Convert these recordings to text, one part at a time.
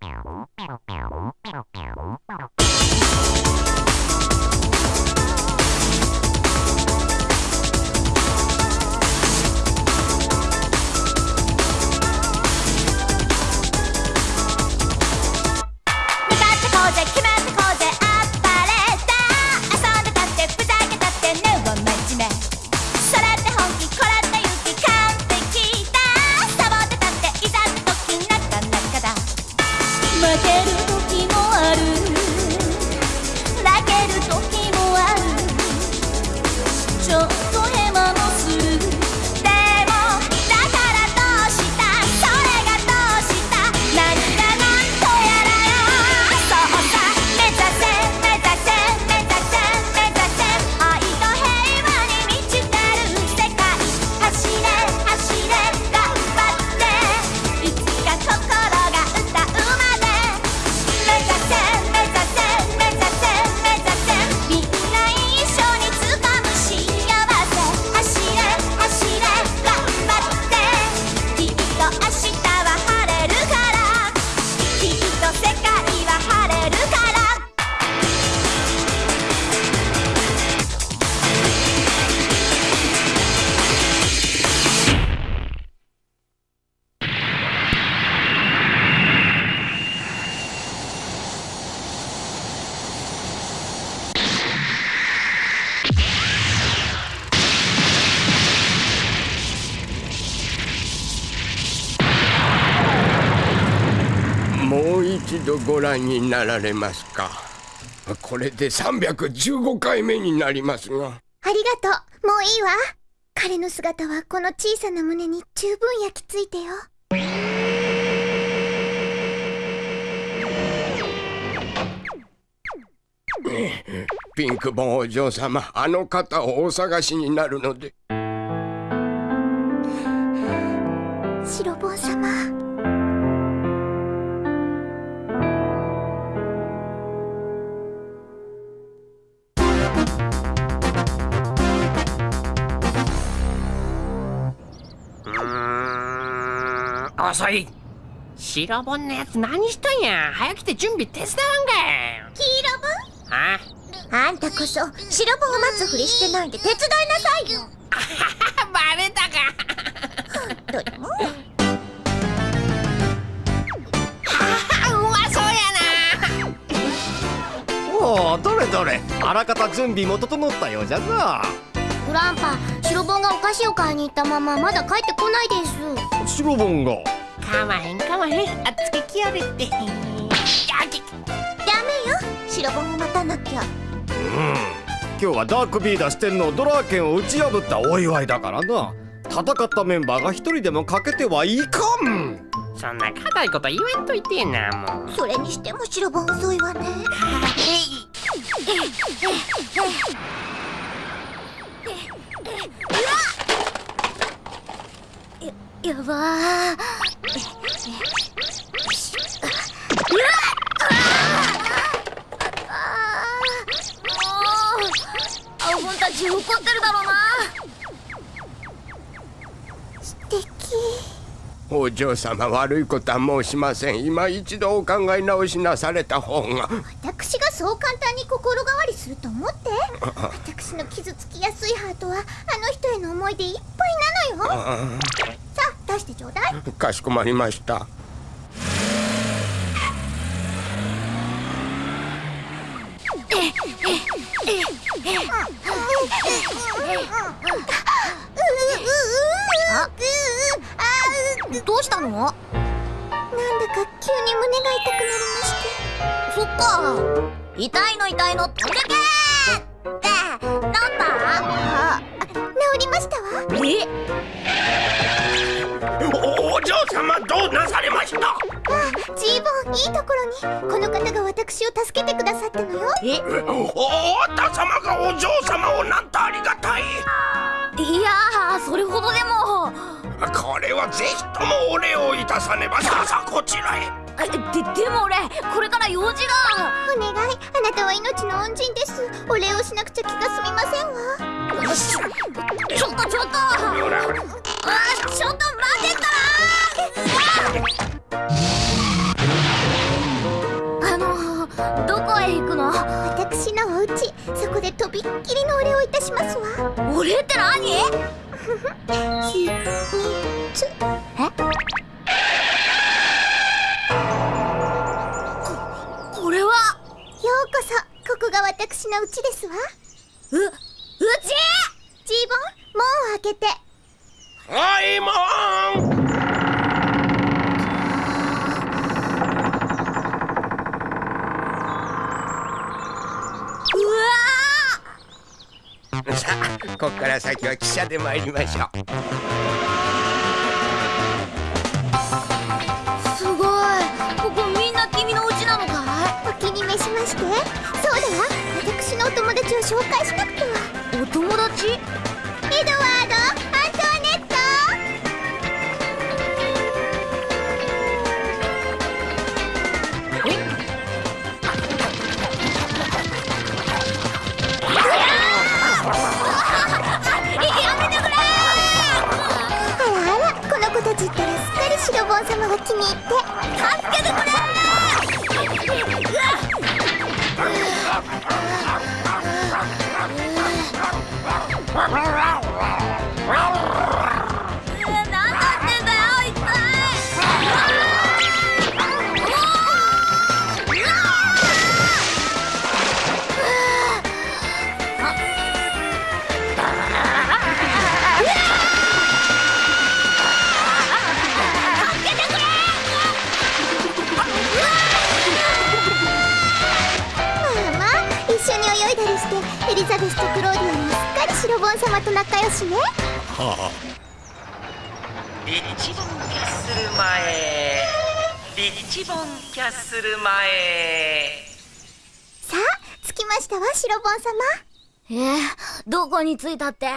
一度ご覧になられますか？これで315回目になりますが。ありがとう。もういいわ。彼の姿はこの小さな胸に十分焼き付いてよ。ピンクボンお嬢様あの方をお探しになるので遅い。白本のやつ何しとんや。早来て準備手伝わんか黄色本？あ？あんたこそ白本を待つふりしてないで手伝いなさいよ。バレたか。どれもおおどれどれ。あらかた準備も整ったようじゃぞ。グランパ白本がお菓子を買いに行ったまままだ帰ってこないです。白本が。かまへんかまへん。あっつけきやれって。ダメよ。白本を待たなきゃ。うん。今日はダークビーダー四天王ドラーケンを打ち破ったお祝いだからな。戦ったメンバーが一人でも欠けてはいかん。そんな硬いこと言えんといてなもう。それにしても白本遅いわねやばアホンたち怒っ。てるだろうな。素敵。お嬢様悪いことは申しません。今一度お考え直しなされた方が。私がそう簡単に心変わりすると思って。私の傷つきやすいハートはあの人への思いでいっぱいなのよ。出してちょうだい。かしこまりましたどうしたのなんだか急に胸が痛くなりましてそっか痛いの痛いの飛んでけってなんだあ治りましたわえお嬢様どうなされましたあジーボンいいところにこの方が私を助けてくださったのよえおた様がお嬢様をなんとありがたいいやそれほどでも。これはぜひともお礼をいたさねばさあさあこちらへ。ででも俺これから用事がお願いあなたは命の恩人です。お礼をしなくちゃ気が済みませんわ。ちょっとちょっと。あちょっと待ってからどこへ行くの？私のお家そこでとびっきりのお礼をいたしますわ。お礼って何？えここれは？ようこそここが私の家ですわ。ううち？ジーボン門を開けて。はいここから先は汽車で参りましょう。すごい。ここみんな君の家なのかお気に召しまして。そうだわ私のお友達を紹介しなくては。いお友達？泳いだりしてエリザベスとクローディアもすっかり白ボン様と仲良しね。リッチボンキャッスル前。リッチボンキャッスル前。さあ着きましたわ白ボン様。えー、どこに着いたって？うわ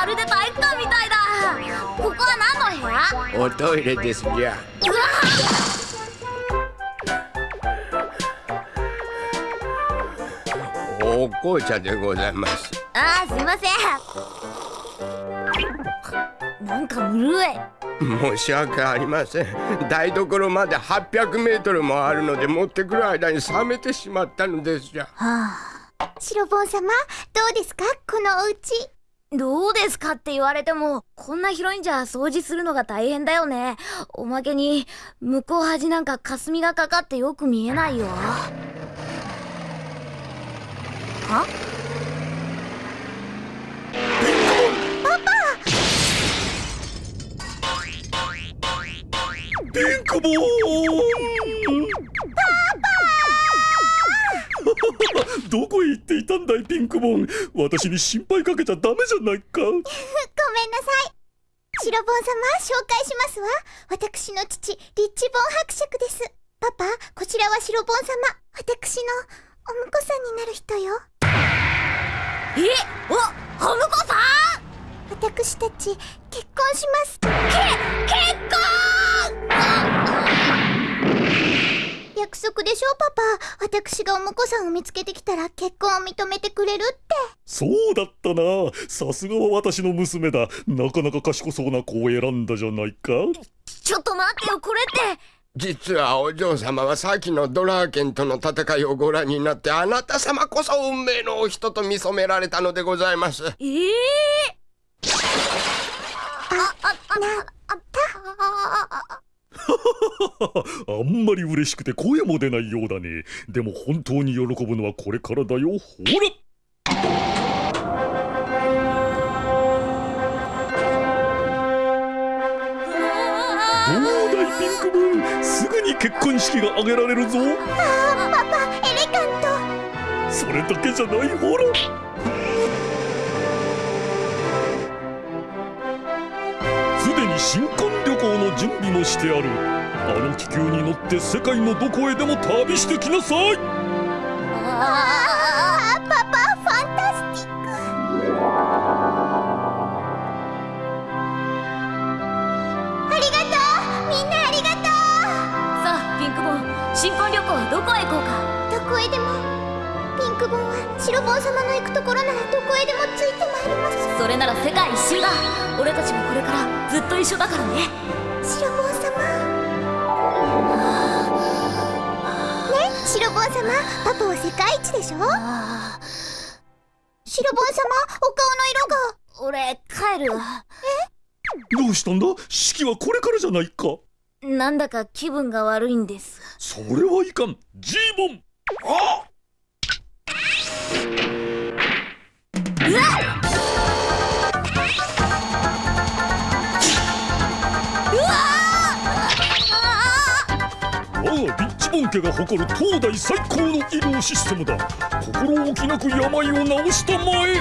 まるで体育館みたいだ。ここは何の部屋？おトイレですじゃ。うわお紅茶でございます。あーすいません。なんかぬるい。申し訳ありません。台所まで800メートルもあるので持ってくる間に冷めてしまったのですじゃ。白ボン様どうですか？このお家どうですかって言われてもこんな広いんじゃ掃除するのが大変だよね。おまけに向こう端なんか霞がかかってよく見えないよ。は？ピンクボーいたんだいピンクボーン。私に心配かけちゃダメじゃないか。ごめんなさい。白ボン様紹介しますわ。私の父リッチボン伯爵です。パパこちらは白ボン様。私のお婿さんになる人よ。えおお婿さん？私たち結婚します。結婚約束でしょパパ。私がお婿さんを見つけてきたら結婚を認めてくれるって。そうだったな。さすがは私の娘だ。なかなか賢そうな子を選んだじゃないか。ちょっと待ってよこれって。実はお嬢様は先のドラーケンとの戦いをご覧になってあなた様こそ運命のお人と見初められたのでございます。ええあああなあったあ んまり嬉しくて声も出ないようだね。でも本当に喜ぶのはこれからだよ。ほら！どうだいピンクブー。ンすぐに結婚式が挙げられるぞ。パパエレガント。それだけじゃない。ほら新婚旅行の準備もしてある。あの気球に乗って世界のどこへでも旅してきなさい。ああパパファンタスティック。ありがとうみんなありがとう。さあピンクボン新婚旅行はどこへ行こうか？どこへでも。ピンクボンは白ボン様の行くところならどこへでもついてそれなら世界一周だ。俺たちもこれからずっと一緒だからね。白ボン様。ね？白ボン様？パパは世界一でしょ？白ボン様？お顔の色が。俺帰るどうしたんだ？式はこれからじゃないか。なんだか気分が悪いんです。それはいかん。ジーボン。あ我ボン家が誇る東大最高の医療システムだ。心置きなく病を治したまえ。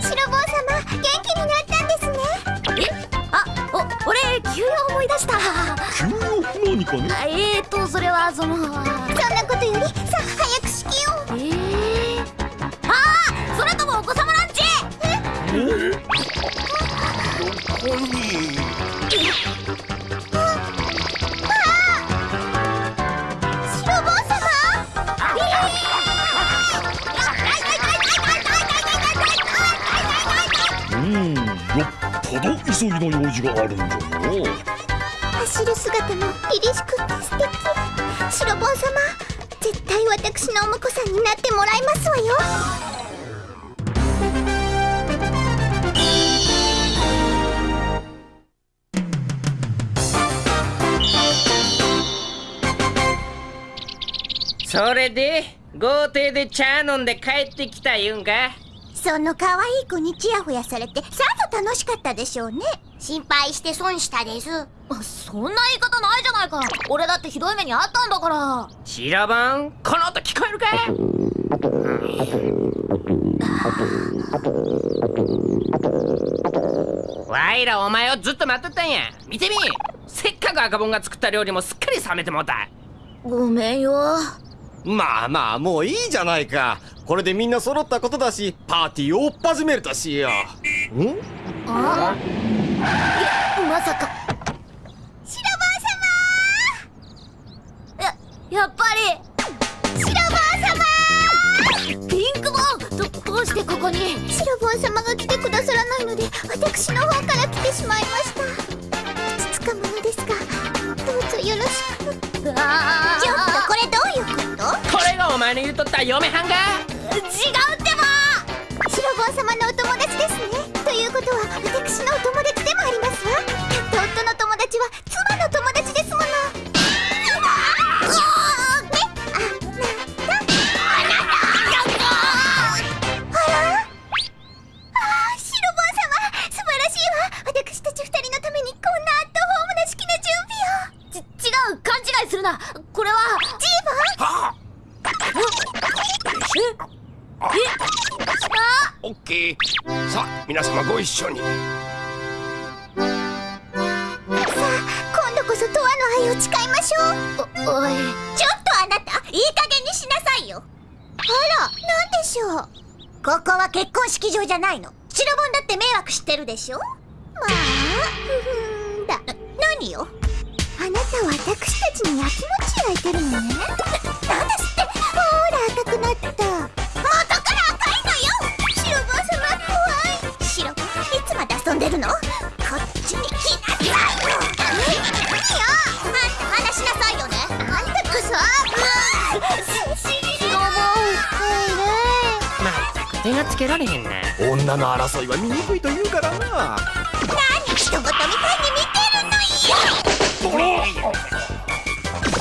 白ボン様元気になったんですね。あお俺急用思い出した。急用？何かね？あえーとそれはそのそんなそれで豪邸で茶飲んで帰ってきた言うんか？その可愛い子にチヤホヤされてさぞ楽しかったでしょうね。心配して損したです。あそんな言い方ないじゃないか。俺だってひどい目にあったんだから。白番？この音聞こえるか？わいらお前をずっと待っとったんや。見てみ。せっかく赤ボンが作った料理もすっかり冷めてもうた。ごめんよまあまあもういいじゃないか。これでみんな揃ったことだしパーティーを追っ始めるとしよう。ん？あ？まさか。白ややっぱり。ボン様ピンクボンどどうしてここに？白ボン様が来てくださらないので私の方から来てしまいました。ふつつかものですがどうぞよろしく。ちょっあ前の言うとった嫁はんが。違うってば。白坊様のお友達ですね。ということは私のお友オッケーさあ皆様ご一緒に。さあ今度こそとわの愛を誓いましょう。おおい。ちょっとあなたいい加減にしなさいよ。あらなんでしょう。ここは結婚式場じゃないの。白本だって迷惑してるでしょ。まあふふんだ何よ。あなたは私たちに焼きもち焼いてるのね。なんですってほら赤くなった。手がつけられへんな女の争いは醜いと言うからな。何人事みたいに見てるのよ。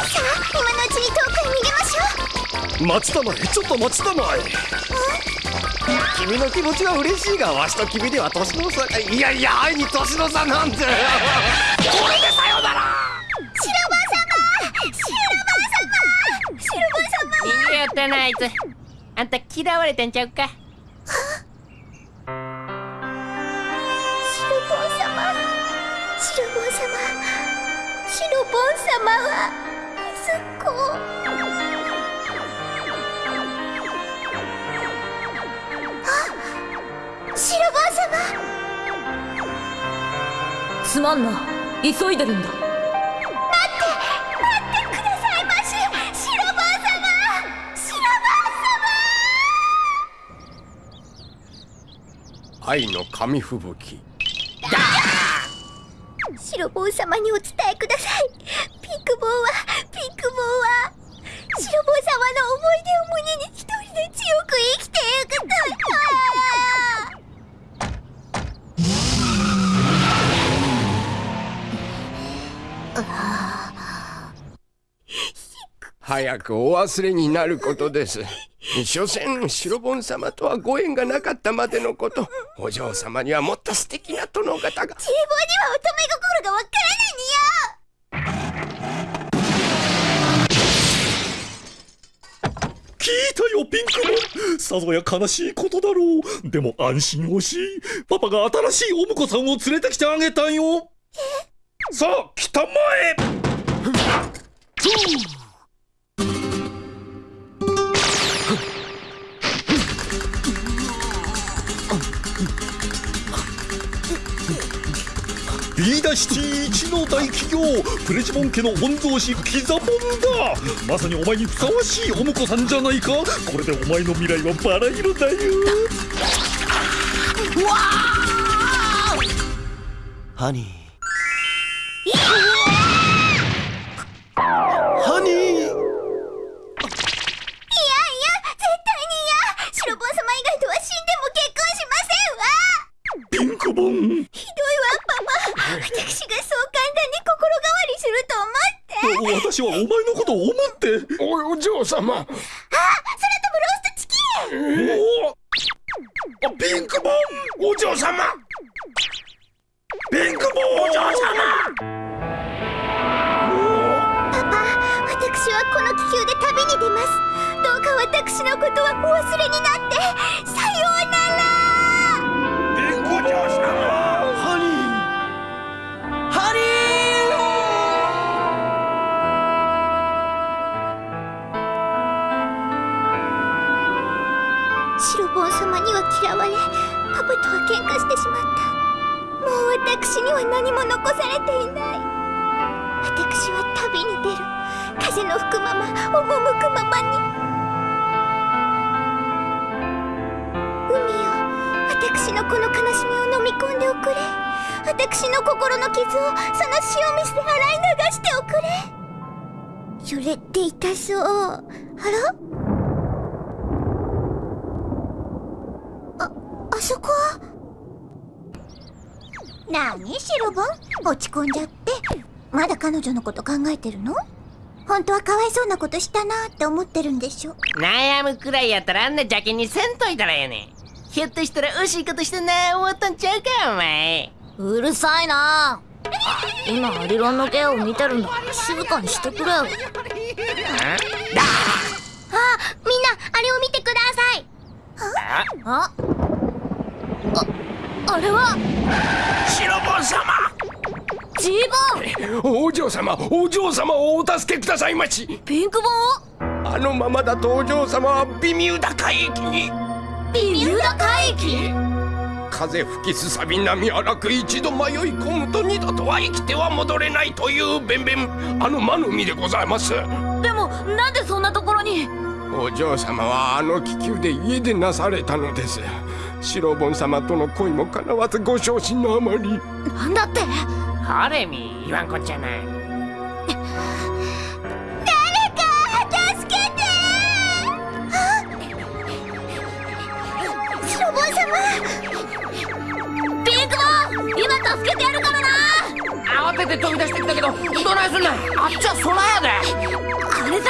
さあ今のうちに遠くに逃げましょう。待ちたまえちょっと待ちたまえ。君の気持ちは嬉しいがわしと君では年の差いやいや愛に年の差なんて。白馬様。白馬様。白馬様逃げよったなあいつあんた嫌われてんちゃうか様は息子あシルバー様。すまんな。急いでるんだ。さまし。愛の紙吹雪。シボー様にお伝早くお忘れになることです。所詮白盆様とはご縁がなかったまでのこと。お嬢様にはもっと素敵な殿方が。チーボーには乙女心がわからない聞いたよピンクモン。さぞや悲しいことだろう。でも安心をしパパが新しいお婿さんを連れてきてあげたんよ。さあ来たまえビーダシティ一の大企業プレジモン家の御曹司ピザモンだ。まさにお前にふさわしいお婿さんじゃないかこれでお前の未来はバラ色だよ。ハニーと思って私はお前のことを思って。おお嬢様。あ空飛ぶローストチキン。おおピンクボンお嬢様。ピンクボンお嬢様。パパ私はこの気球で旅に出ます。どうか私のことはお忘れになって残されていない。私は旅に出る。風の吹くまま赴くままに。海よ私のこの悲しみを飲み込んでおくれ。私の心の傷をその塩水で洗い流しておくれ。それって痛そう。あらあそこはなに白ボン？落ち込んじゃって。まだ彼女のこと考えてるの？本当はかわいそうなことしたなって思ってるんでしょ。悩むくらいやったらあんな邪気にせんといたらええね。んひょっとしたら惜しいことしてな思ったんちゃうかお前。うるさいな。今アリロンの芸を見てるんだ静かにしてくれよ。あみんなあれを見てください。あ？あ？あ？れは？白ボン様！ジーボンお嬢様お嬢様をお助けくださいまし！ピンクボンあのままだとお嬢様は微妙だ海域に！ビミューダ海域風吹きすさび波荒く一度迷い込むと二度とは生きては戻れないという弁々あの魔の海でございます。でもなんでそんなところに？お嬢様はあの気球で家出なされたのです白盆様との恋もかなわずご昇進のあまり。なんだって？ハレミ言わんこっちゃない。助けて！白ボン様！ピンクボン今助けてやるからな！慌てて飛び出してきたけどどないすんねん？あっちは空やで。あれさ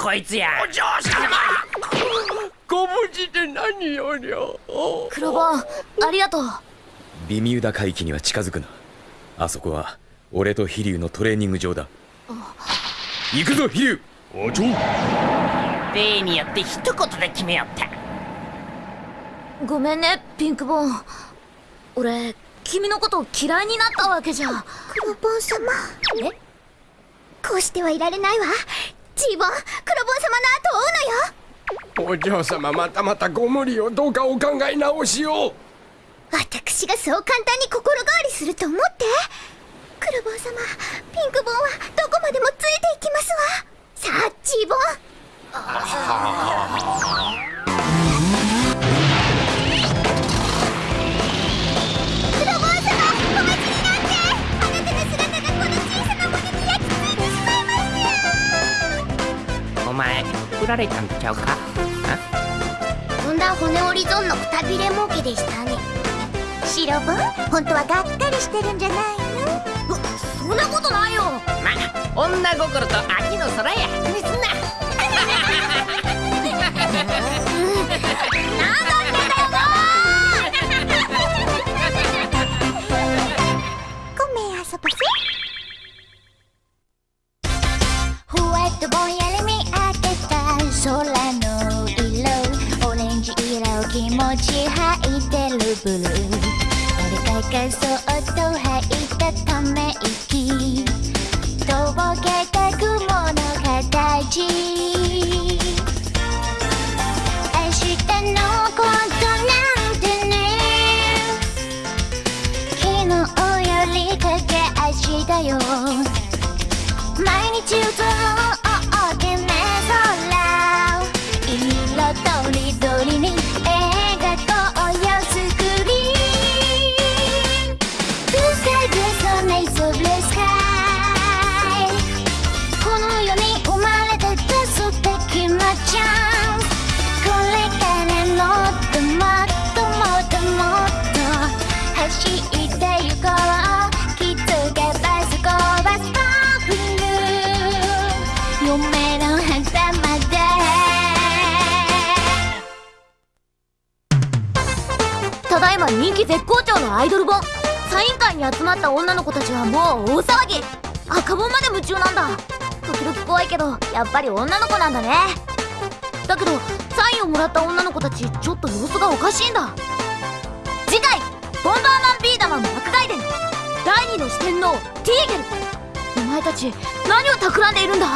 こいつや。お嬢様。ご無事で何よりょ黒ボンありがとう。ビミューダ海域には近づくな。あそこは俺と飛竜のトレーニング場だ。行くぞ飛竜おちょ例によって一言で決めよったごめんねピンクボン。俺君のこと嫌いになったわけじゃ。黒ボン様。え？こうしてはいられないわジーボン黒ボン様の後を追うのよ。お嬢様またまたご無理をどうかお考え直しを。私がそう簡単に心変わりすると思って。黒ボン様ピンクボンはどこまでもついていきますわ。さあジーボンられたんちゃうか？とんだ骨折り損のくたびれ儲けでしたね。白ボン本当はがっかりしてるんじゃないの？そんなことないよ。ま女心と秋の空や。気にすん。なごってる。ブルー俺がそっと吐いたため集まった女の子たちはもう大騒ぎ。赤本まで夢中なんだ。時々怖いけどやっぱり女の子なんだね。だけどサインをもらった女の子たちちょっと様子がおかしいんだ。次回「ボンバーマンビーダマン爆外伝」第二の四天王ティーゲル。お前たち何を企んでいるんだ？